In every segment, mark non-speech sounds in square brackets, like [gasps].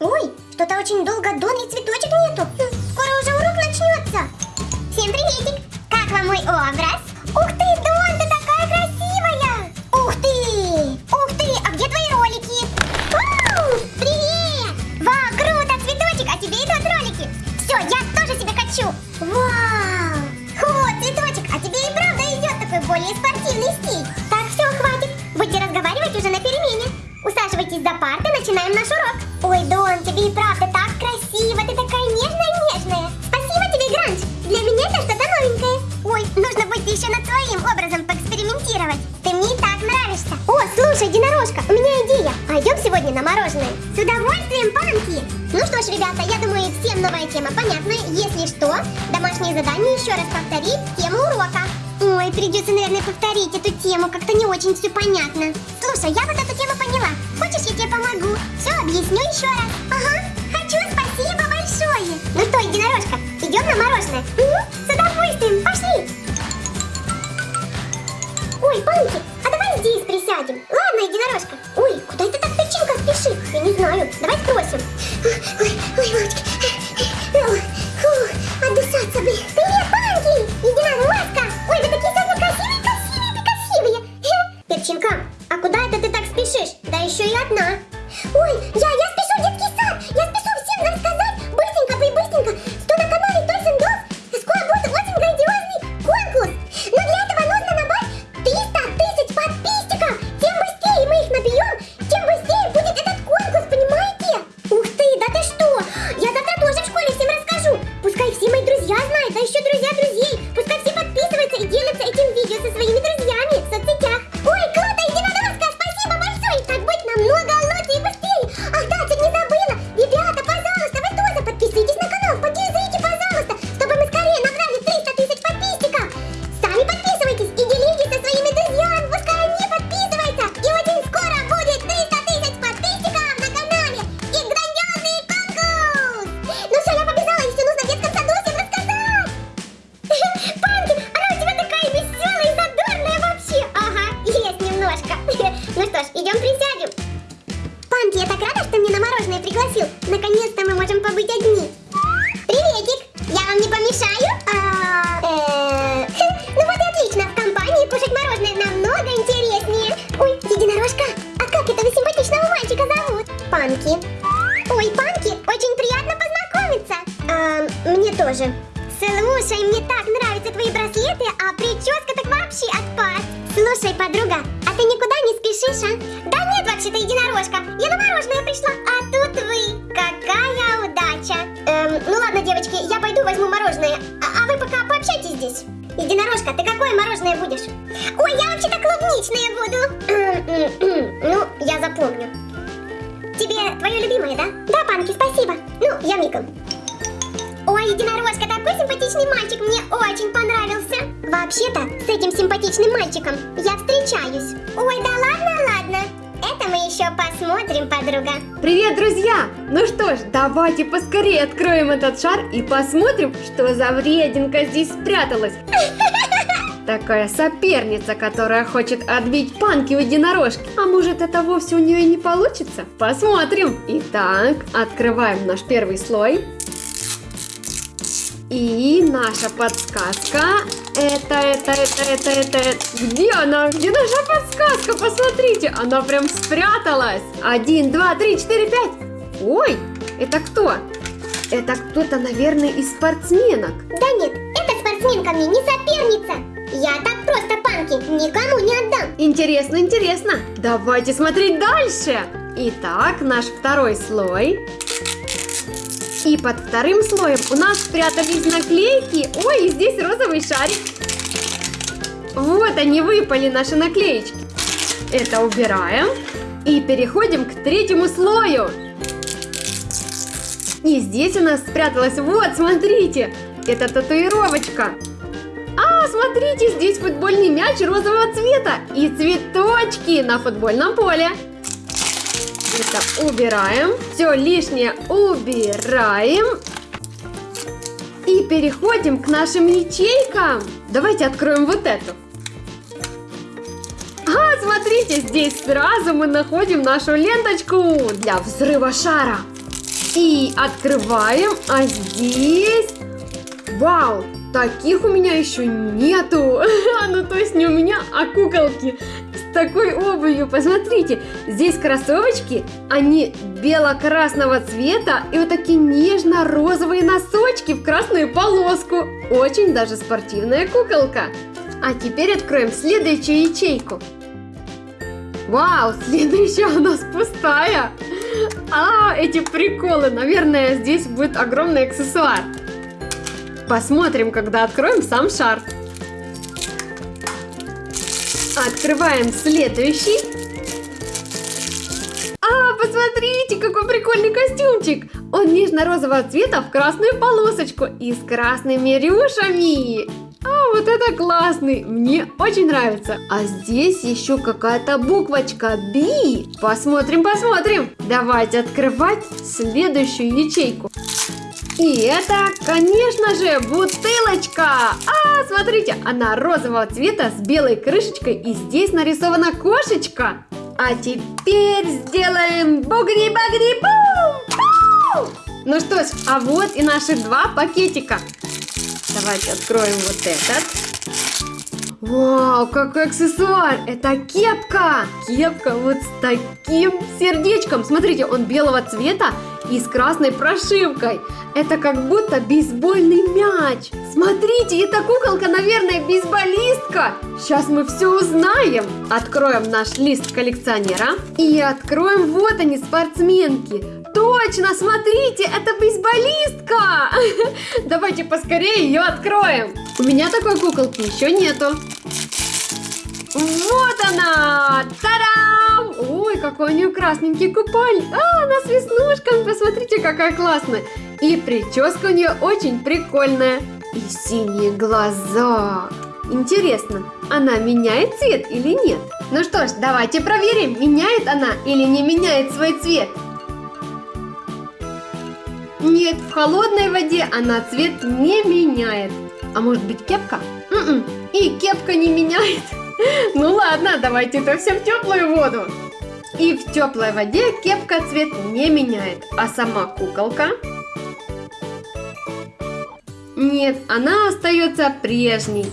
Ой, что-то очень долго Дон и цветочек нету. Скоро уже урок начнется. Всем приветик. Как вам мой образ? Ух ты, слушай, единорожка, у меня идея. Пойдем сегодня на мороженое. С удовольствием, панки. Ну что ж, ребята, я думаю, всем новая тема понятна. Если что, домашнее задание еще раз повторить тему урока. Ой, придется, наверное, повторить эту тему, как-то не очень все понятно. Слушай, я вот эту тему поняла. Хочешь, я тебе помогу? Все, объясню еще раз. Ага, хочу, спасибо большое. Ну что, единорожка, идем на мороженое? Угу, с удовольствием, пошли. Ой, Панки, а давай здесь присядем. Ладно, единорожка. Ой, куда это так печенька спешит? Я не знаю. Давай спросим. Ой, ой, мамочки. Панки. Ой, Панки, очень приятно познакомиться. А, мне тоже. Слушай, мне так нравятся твои браслеты, а прическа так вообще отпад. Слушай, подруга, а ты никуда не спешишь, а? Да нет, вообще-то единорожка. Я на мороженое пришла, а тут вы. Какая удача. Эм, ну ладно, девочки, я пойду возьму мороженое. А, а вы пока пообщайтесь здесь. Единорожка, ты какое мороженое будешь? Ой, я вообще-то клубничное буду. ну, я запомню. Тебе твое любимое, да? Да, Панки, спасибо. Ну, я мигом. Ой, единорожка, такой симпатичный мальчик, мне очень понравился. Вообще-то, с этим симпатичным мальчиком я встречаюсь. Ой, да ладно, ладно. Это мы еще посмотрим, подруга. Привет, друзья! Ну что ж, давайте поскорее откроем этот шар и посмотрим, что за врединка здесь спряталась. [laughs] Такая соперница, которая хочет отбить панки у единорожки. А может это вовсе у нее и не получится? Посмотрим. Итак, открываем наш первый слой. И наша подсказка. Это, это, это, это, это, это. Где она? Где наша подсказка? Посмотрите, она прям спряталась. Один, два, три, четыре, пять. Ой, это кто? Это кто-то, наверное, из спортсменок. Да нет, эта спортсменка мне не соперница. Я так просто панки никому не отдам. Интересно, интересно. Давайте смотреть дальше. Итак, наш второй слой. И под вторым слоем у нас спрятались наклейки. Ой, и здесь розовый шарик. Вот они выпали, наши наклеечки. Это убираем. И переходим к третьему слою. И здесь у нас спряталась, вот, смотрите, это татуировочка. Смотрите, здесь футбольный мяч розового цвета и цветочки на футбольном поле. Это убираем. Все лишнее убираем. И переходим к нашим ячейкам. Давайте откроем вот эту. А, смотрите, здесь сразу мы находим нашу ленточку для взрыва шара. И открываем, а здесь... Вау, таких у меня еще нету. [laughs] Ну, то есть не у меня, а куколки с такой обувью. Посмотрите, здесь кроссовочки, они бело-красного цвета и вот такие нежно-розовые носочки в красную полоску. Очень даже спортивная куколка. А теперь откроем следующую ячейку. Вау, [laughs] следующая у нас пустая. А, эти приколы. Наверное, здесь будет огромный аксессуар. Посмотрим, когда откроем сам шар. Открываем следующий. А, посмотрите, какой прикольный костюмчик. Он нежно-розового цвета в красную полосочку и с красными рюшами. А, вот это классный, мне очень нравится. А здесь еще какая-то буквочка B. Посмотрим, посмотрим. Давайте открывать следующую ячейку. И это, конечно же, бутылочка! А, смотрите, она розового цвета с белой крышечкой и здесь нарисована кошечка. А теперь сделаем бугри-багри-бум! Ну что ж, а вот и наши два пакетика. Давайте откроем вот этот. Вау, какой аксессуар! Это кепка! Кепка вот с таким сердечком. Смотрите, он белого цвета и с красной прошивкой. Это как будто бейсбольный мяч. Смотрите, эта куколка, наверное, бейсболистка. Сейчас мы все узнаем. Откроем наш лист коллекционера. И откроем, вот они, спортсменки. Точно, смотрите, это бейсболистка. [laughs] Давайте поскорее ее откроем. У меня такой куколки еще нету. Вот она! Тарам! Ой, какой у нее красненький купальник. А, она с веснушками, посмотрите, какая классная. И прическа у нее очень прикольная. И синие глаза. Интересно, она меняет цвет или нет? Ну что ж, давайте проверим, меняет она или не меняет свой цвет. Нет, в холодной воде она цвет не меняет. А может быть кепка? М-м, и кепка не меняет. [laughs] Ну ладно, давайте это все в теплую воду. И в теплой воде кепка цвет не меняет, а сама куколка... Нет, она остается прежней.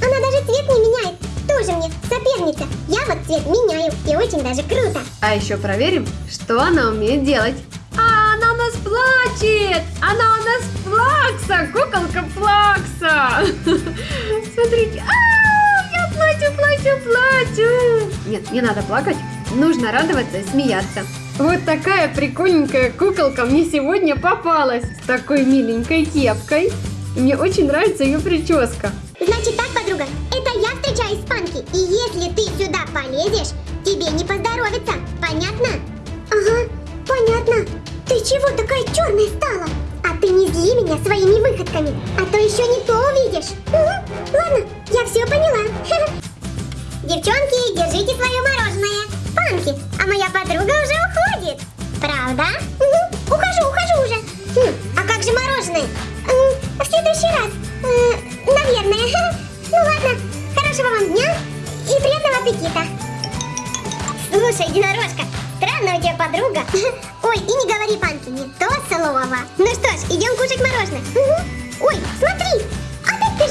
Она даже цвет не меняет. Тоже мне соперница. Я вот цвет меняю. И очень даже круто. А еще проверим, что она умеет делать. А, она у нас плачет! Она у нас плакса! Куколка плакса! Нет, не надо плакать. Нужно радоваться и смеяться. Вот такая прикольненькая куколка мне сегодня попалась. С такой миленькой кепкой. И Мне очень нравится ее прическа. Значит так, подруга, это я встречаюсь с Панки. И если ты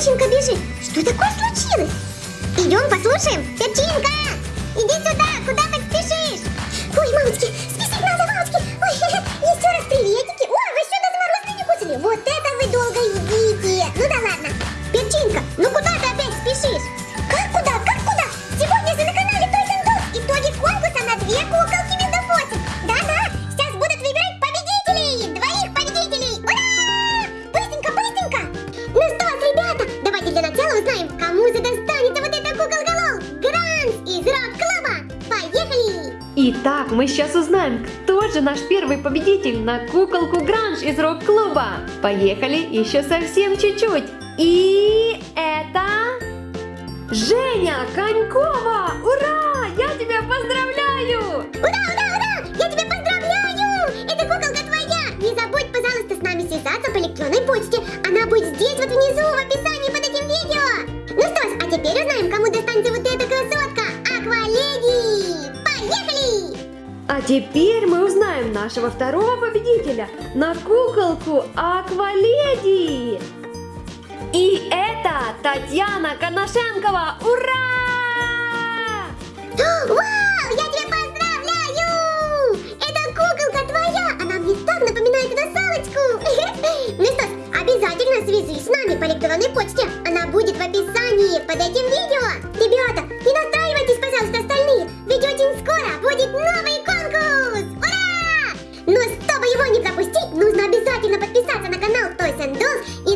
опять перчинка бежит. Что такое случилось? Идем послушаем. Перчинка, иди сюда, куда так спешишь? Ой, мамочки, спешить надо, мамочки. Ой, [laughs] еще раз приветики. Ой, вы даже мороженое не кушали? Вот это вы долго едите. Ну да ладно. Перчинка, ну куда ты опять спешишь? Как куда? Как куда? Сегодня же на канале Dolls итоги конкурса на две куколки мы сейчас узнаем, кто же наш первый победитель на куколку Гранж из рок-клуба. Поехали, еще совсем чуть-чуть. И это... Женя Конькова! Ура! Я тебя поздравляю! Ура, ура, ура! Я тебя поздравляю! Эта куколка твоя! Не забудь, пожалуйста, с нами связаться по электронной почте. Она будет здесь вот внизу в описании под этим видео. Ну что ж, а теперь узнаем, кому достанется вот эта теперь мы узнаем, на нашего второго победителя, на куколку Акваледи. И это Татьяна Коношенкова. Ура! [gasps] Вау! e